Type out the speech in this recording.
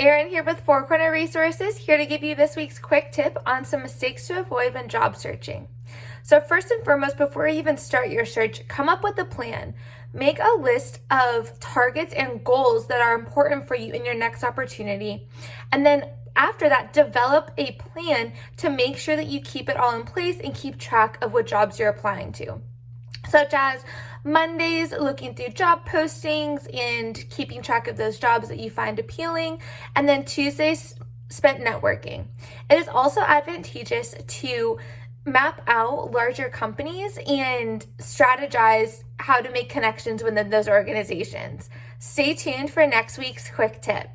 Erin here with Four Corner Resources, here to give you this week's quick tip on some mistakes to avoid when job searching. So first and foremost, before you even start your search, come up with a plan. Make a list of targets and goals that are important for you in your next opportunity. And then after that, develop a plan to make sure that you keep it all in place and keep track of what jobs you're applying to such as Mondays, looking through job postings and keeping track of those jobs that you find appealing, and then Tuesdays spent networking. It is also advantageous to map out larger companies and strategize how to make connections within those organizations. Stay tuned for next week's quick tip.